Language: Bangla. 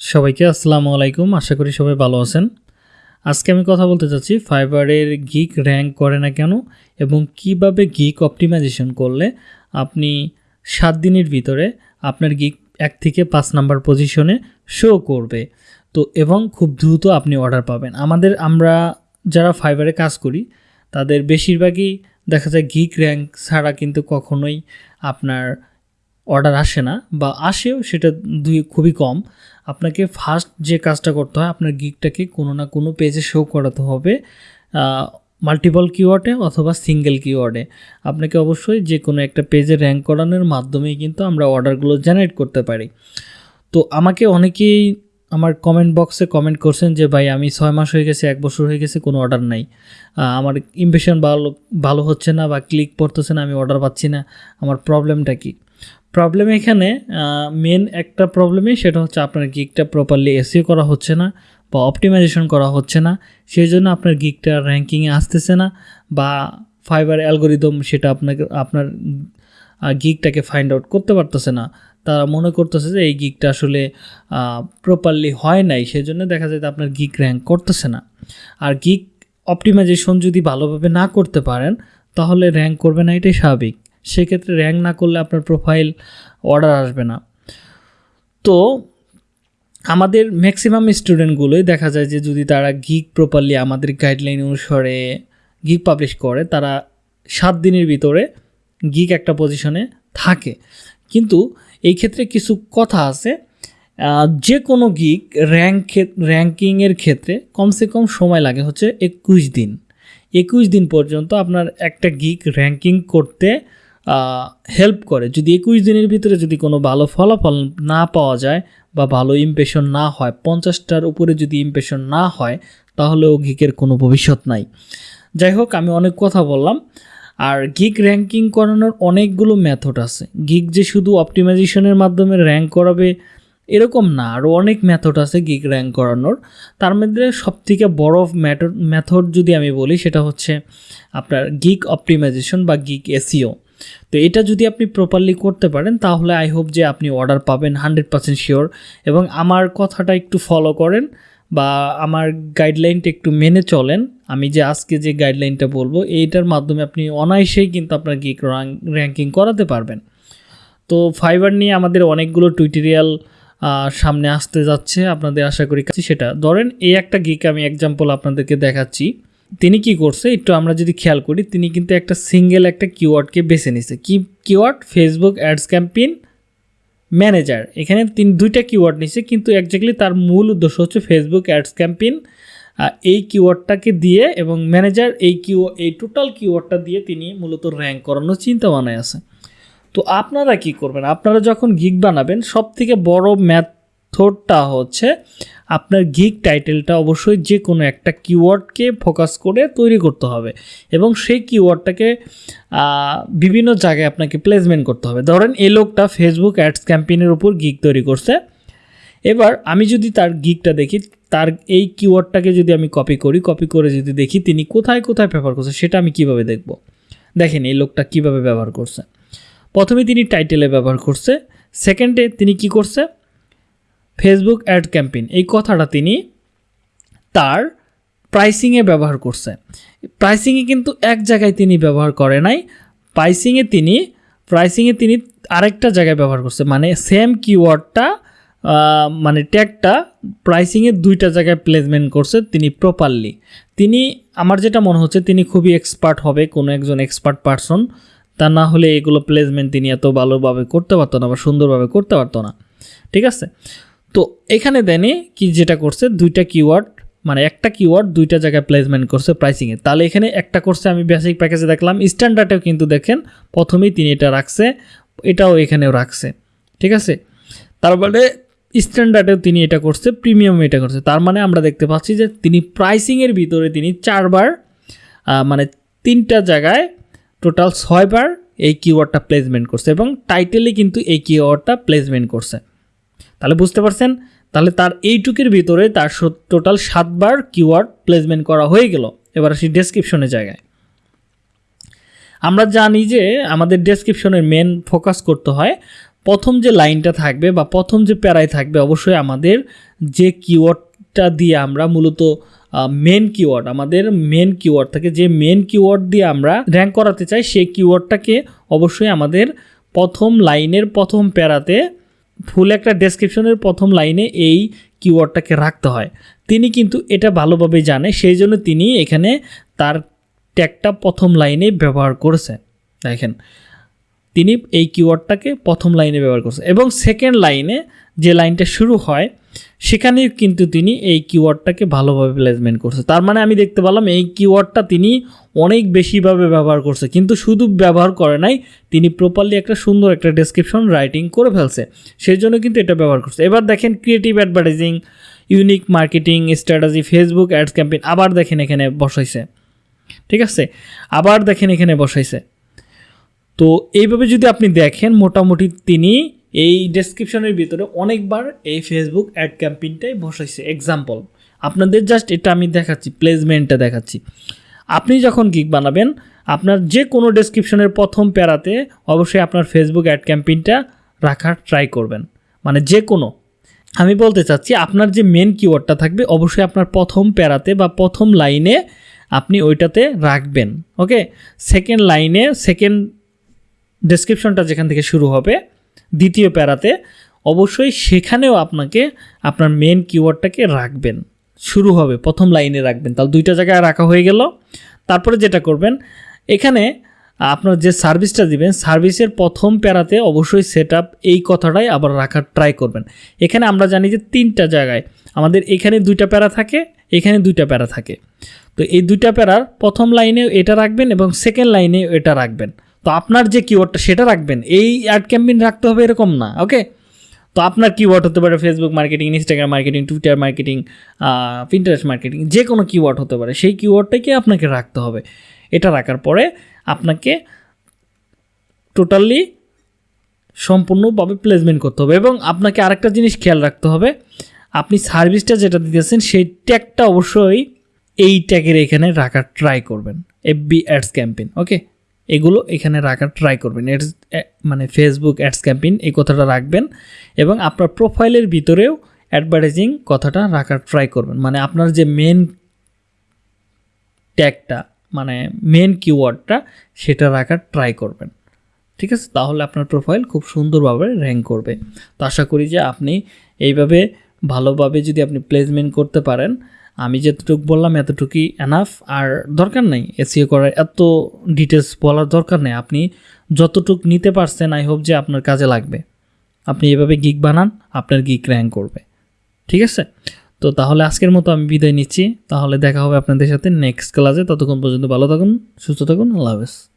সবাইকে আসসালামু আলাইকুম। আশা করি সবাই ভালো আছেন। আজকে আমি কথা বলতে চাচ্ছি ফাইবারের গিক র্যাঙ্ক করে না কেন এবং কীভাবে গিক অপটিমাইজেশন করলে আপনি সাত দিনের ভিতরে আপনার গিক এক থেকে পাঁচ নাম্বার পজিশনে শো করবে। তো এবং খুব দ্রুত আপনি অর্ডার পাবেন। আমাদের আমরা যারা ফাইবারে কাজ করি, তাদের বেশিরভাগই দেখা যায় গিক র্যাঙ্ক ছাড়া কিন্তু কখনোই আপনার অর্ডার আসে না বা আসেও সেটা দুই খুবই কম। আপনাকে ফার্স্ট যে কাজটা করতে হয়, আপনার গিকটাকে কোনো না কোনো পেজে শো করাতে হবে মাল্টিপল কিওয়ার্ডে অথবা সিঙ্গেল কিওয়ার্ডে আপনাকে অবশ্যই যে কোনো একটা পেজে র্যাঙ্ক করানোর মাধ্যমেই কিন্তু আমরা অর্ডারগুলো জেনারেট করতে পারি। তো আমাকে অনেকেই আমার কমেন্ট বক্সে কমেন্ট করছেন যে, ভাই, আমি ছয় মাস হয়ে গেছে, এক বছর হয়ে গেছে, কোনো অর্ডার নাই। আমার ইমপ্রেশন ভালো ভালো হচ্ছে না বা ক্লিক পড়তেছে না, আমি অর্ডার পাচ্ছি না। আমার প্রবলেমটা কী? প্রবলেম এখানে মেন একটা প্রবলেমই সেটা হচ্ছে আপনার গিকটা প্রপারলি এসিও করা হচ্ছে না বা অপটিমাইজেশন করা হচ্ছে না। সেই জন্য আপনার গিকটা র্যাঙ্কিংয়ে আসতেছে না বা ফাইবার অ্যালগোরিদম সেটা আপনাকে, আপনার গিকটাকে ফাইন্ড আউট করতে পারতেছে না। তারা মনে করতেছে যে এই গিকটা আসলে প্রপারলি হয় নাই সেজন্য দেখা যায় আপনার গিক র্যাঙ্ক করতেছে না। আর গিক অপটিমাইজেশন যদি ভালোভাবে না করতে পারেন, তাহলে র্যাঙ্ক করবে না, এটাই স্বাভাবিক। সেক্ষেত্রে র্যাঙ্ক না করলে আপনার প্রোফাইল অর্ডার আসবে না। তো আমাদের ম্যাক্সিমাম স্টুডেন্টগুলোই দেখা যায় যে যদি তারা গিক প্রপারলি আমাদের গাইডলাইন অনুসারে গিক পাবলিশ করে, তারা সাত দিনের ভিতরে গিক একটা পজিশনে থাকে। কিন্তু এই ক্ষেত্রে কিছু কথা আছে যে কোনো গিক র্যাঙ্ক র্যাঙ্কিংয়ের ক্ষেত্রে কমসে কম সময় লাগে হচ্ছে একুশ দিন। একুশ দিন পর্যন্ত আপনার একটা গিক র্যাঙ্কিং করতে হেল্প করে। যদি একুশ দিনের ভিতরে যদি কোনো ভালো ফলাফল না পাওয়া যায় বা ভালো ইমপ্রেশন না হয়, পঞ্চাশটার উপরে যদি ইমপ্রেশন না হয়, তাহলে ও গিকের কোনো ভবিষ্যৎ নাই। যাই হোক, আমি অনেক কথা বললাম। আর গিক র্যাঙ্কিং করানোর অনেকগুলো মেথড আছে। গিক যে শুধু অপটিমাইজেশনের মাধ্যমে র্যাঙ্ক করাবে, এরকম না। আরও অনেক মেথড আছে গিক র্যাঙ্ক করানোর। তার মধ্যে সবথেকে বড় ম্যাথড মেথড যদি আমি বলি, সেটা হচ্ছে আপনার গিক অপটিমাইজেশন বা গিক এসিও তো এটা যদি আপনি প্রপারলি করতে পারেন, তাহলে আই হোপ যে আপনি অর্ডার পাবেন হান্ড্রেড পার্সেন্ট শিওর এবং আমার কথাটা একটু ফলো করেন বা আমার গাইডলাইনটা একটু মেনে চলেন। আমি যে আজকে যে গাইডলাইনটা বলব, এইটার মাধ্যমে আপনি অনায়াসেই কিন্তু আপনার গিক র্যাঙ্কিং করাতে পারবেন। তো ফাইবার নিয়ে আমাদের অনেকগুলো টুইটোরিয়াল সামনে আসতে যাচ্ছে, আপনাদের আশা করি সেটা। ধরেন এই একটা গিক আমি এক্সাম্পল আপনাদেরকে দেখাচ্ছি। তিনি কি করছে, একটু আমরা যদি খেয়াল করি, তিনি কিন্তু একটা সিঙ্গেল একটা কিওয়ার্ডকে বেছে নিছে। কি keyword Facebook ads campaign manager এখানে তিন দুইটা কিওয়ার্ড নিছে, কিন্তু একজাক্টলি তার মূল উদ্দেশ্য হচ্ছে ফেসবুক অ্যাডস ক্যাম্পেইন এই কিওয়ার্ডটাকে দিয়ে এবং ম্যানেজার এই কিউ এই টোটাল কিওয়ার্ডটা দিয়ে তিনি মূলত র্যাঙ্ক করানোর চিন্তা ভাবনায় আছে। তো আপনারা কি করবেন? আপনারা যখন গিগ বানাবেন সব থেকে বড় মেথডটা হচ্ছে আপনার গিগ টাইটেলটা অবশ্যই যে কোনো একটা কিওয়ার্ডকে ফোকাস করে তৈরি করতে হবে এবং সেই কিওয়ার্ডটাকে বিভিন্ন জায়গায় আপনাকে প্লেসমেন্ট করতে হবে। ধরেন এই লোকটা ফেসবুক অ্যাডস ক্যাম্পেইনের উপর গিগ তৈরি করছে। এবার আমি যদি তার গিকটা দেখি, তার এই কিওয়ার্ডটাকে যদি আমি কপি করি কপি করে যদি দেখি তিনি কোথায় কোথায় ব্যবহার করছে, সেটা আমি কীভাবে দেখব? দেখেন এই লোকটা কীভাবে ব্যবহার করছে। প্রথমে তিনি টাইটেলে ব্যবহার করছে সেকেন্ডে তিনি কি করছে? ফেসবুক অ্যাড ক্যাম্পেইন এই কথাটা তিনি তার প্রাইসিংয়ে ব্যবহার করছে প্রাইসিংয়ে কিন্তু এক জায়গায় তিনি ব্যবহার করে নাই প্রাইসিংয়ে তিনি প্রাইসিংয়ে তিনি আরেকটা জায়গায় ব্যবহার করছে। মানে সেম কিওয়ার্ডটা মানে ট্যাগটা প্রাইসিংয়ে দুইটা জায়গায় প্লেসমেন্ট করছে তিনি প্রপারলি তিনি, আমার যেটা মনে হচ্ছে তিনি খুবই এক্সপার্ট হবে, কোনো একজন এক্সপার্ট পারসন তা না হলে এগুলো প্লেসমেন্ট তিনি এত ভালোভাবে করতে পারতো না বা সুন্দরভাবে করতে পারতো না। ঠিক আছে? তো এখানে দেনে কি যেটা করছে, দুইটা কিওয়ার্ড মানে একটা কিওয়ার্ড দুইটা জায়গায় প্লেসমেন্ট করছে প্রাইসিংয়ে তাহলে এখানে একটা করছে, আমি বেসিক প্যাকেজে দেখলাম স্ট্যান্ডার্ডেও কিন্তু দেখেন, প্রথমেই তিনি এটা রাখছে, এটাও এখানেও রাখছে, ঠিক আছে? তারপরে স্ট্যান্ডার্ডেও তিনি এটা করছে প্রিমিয়াম এটা করছে। তার মানে আমরা দেখতে পাচ্ছি যে তিনি প্রাইসিংয়ের ভিতরে তিনি চারবার মানে তিনটা জায়গায় টোটাল ছয়বার এই কিওয়ার্ডটা প্লেসমেন্ট করছে এবং টাইটেলে কিন্তু এই কিওয়ার্ডটা প্লেসমেন্ট করছে। তাহলে বুঝতে পারছেন? তাহলে তার এইটুকের ভিতরে তার টোটাল সাতবার কিওয়ার্ড প্লেসমেন্ট করা হয়ে গেল। এবার আসি ডেসক্রিপশনের জায়গায়। আমরা জানি যে আমাদের ডেসক্রিপশনের মেন ফোকাস করতে হয়, প্রথম যে লাইনটা থাকবে বা প্রথম যে প্যারায় থাকবে অবশ্যই আমাদের যে কিওয়ার্ডটা দিয়ে আমরা মূলত মেন কিওয়ার্ড আমাদের মেন কিওয়ার্ড থাকে যে মেন কিওয়ার্ড দিয়ে আমরা র্যাঙ্ক করাতে চাই, সেই কিওয়ার্ডটাকে অবশ্যই আমাদের প্রথম লাইনের প্রথম প্যারাতে ফুল একটা ডেসক্রিপশনের প্রথম লাইনে এই কিওয়ার্ডটাকে রাখতে হয়। তিনি কিন্তু এটা ভালোভাবে জানে, সেই জন্য তিনি এখানে তার ট্যাগটা প্রথম লাইনে ব্যবহার করেছে দেখেন, তিনি এই কিওয়ার্ডটাকে প্রথম লাইনে ব্যবহার করছে এবং সেকেন্ড লাইনে যে লাইনটা শুরু হয় সেখানেও কিন্তু তিনি এই কিওয়ার্ডটাকে ভালোভাবে প্লেসমেন্ট করছে। তার মানে আমি দেখতে পেলাম এই কিওয়ার্ডটা তিনি অনেক বেশিভাবে ব্যবহার করছে। কিন্তু শুধু ব্যবহার করে নাই, তিনি প্রপারলি একটা সুন্দর একটা ডেসক্রিপশন রাইটিং করে ফেলছে। সেই জন্য কিন্তু এটা ব্যবহার করছে। এবার দেখেন creative advertising unique marketing strategy Facebook ads campaign আবার দেখেন এখানে বসাইছে। ঠিক আছে? আবার দেখেন এখানে বসাইছে। তো এইভাবে যদি আপনি দেখেন, মোটামুটি তিনি এই ডেসক্রিপশনের ভিতরে অনেকবার এই ফেসবুক অ্যাড ক্যাম্পেইনটাই বসাইছে। এক্সাম্পল আপনাদের জাস্ট এটা আমি দেখাচ্ছি প্লেসমেন্টটা দেখাচ্ছি। আপনি যখন গিগ বানাবেন, আপনার যে কোনো ডেসক্রিপশনের প্রথম প্যারাতে অবশ্যই আপনার ফেসবুক অ্যাড ক্যাম্পেইনটা রাখার ট্রাই করবেন। মানে যে কোনো আমি বলতে চাচ্ছি, আপনার যে মেন কিওয়ার্ডটা থাকবে, অবশ্যই আপনার প্রথম প্যারাতে বা প্রথম লাইনে আপনি ওইটাতে রাখবেন ওকে সেকেন্ড লাইনে সেকেন্ড ডেসক্রিপশনটা যেখান থেকে শুরু হবে দ্বিতীয় প্যারাতে, অবশ্যই সেখানেও আপনাকে আপনার মেন কিওয়ার্ডটাকে রাখবেন। শুরু হবে, প্রথম লাইনে রাখবেন। তাহলে দুইটা জায়গায় রাখা হয়ে গেল। তারপরে যেটা করবেন, এখানে আপনার যে সার্ভিসটা দিবেন সার্ভিসের প্রথম প্যারাতে অবশ্যই সেট এই কথাটাই আবার রাখার ট্রাই করবেন। এখানে আমরা জানি যে তিনটা জায়গায় আমাদের এখানে দুইটা প্যারা থাকে, এখানে দুইটা প্যারা থাকে। তো এই দুইটা প্যারার প্রথম লাইনে এটা রাখবেন এবং সেকেন্ড লাইনে এটা রাখবেন। তো আপনার যে কিওয়ার্ডটা সেটা রাখবেন। এই অ্যাড ক্যাম্পেইন রাখতে হবে এরকম না ওকে তো আপনার কিওয়ার্ড হতে পারে Facebook marketing Instagram marketing Twitter marketing Pinterest marketing যে কোনো কিওয়ার্ড হতে পারে। সেই কিওয়ার্ডটাকে আপনাকে রাখতে হবে। এটা রাখার পরে আপনাকে টোটালি সম্পূর্ণভাবে প্লেসমেন্ট করতে হবে এবং আপনাকে আরেকটা জিনিস খেয়াল রাখতে হবে। আপনি সার্ভিসটা যেটা দিতেছেন, সেই ট্যাগটা অবশ্যই এই ট্যাগের এখানে রাখার ট্রাই করবেন। এফবি অ্যাডস ক্যাম্পেইন ওকে এগুলো এখানে রাখার ট্রাই করবেন। এডস মানে ফেসবুক অ্যাডস ক্যাম্পেইন এই কথাটা রাখবেন এবং আপনার প্রোফাইলের ভিতরেও অ্যাডভার্টাইজিং কথাটা রাখার ট্রাই করবেন। মানে আপনার যে মেন ট্যাগটা মানে মেন কিওয়ার্ডটা সেটা রাখার ট্রাই করবেন। ঠিক আছে? তাহলে আপনার প্রোফাইল খুব সুন্দরভাবে র্যাঙ্ক করবে। তো আশা করি যে আপনি এইভাবে ভালোভাবে যদি আপনি প্লেসমেন্ট করতে পারেন আমি যতটুকু বললাম, এতটুকুই এনাফ আর দরকার নেই। এসিও করার এত ডিটেলস বলার দরকার নেই। আপনি যতটুক নিতে পারছেন আই হোপ যে আপনার কাজে লাগবে। আপনি এভাবে গিক বানান, আপনার গিক র্যাঙ্ক করবে। ঠিক আছে? তো তাহলে আজকের মতো আমি বিদায় নিচ্ছি। তাহলে দেখা হবে আপনাদের সাথে নেক্সট ক্লাসে ততক্ষণ পর্যন্ত ভালো থাকুন, সুস্থ থাকুন, আল্লাহ হাফেজ।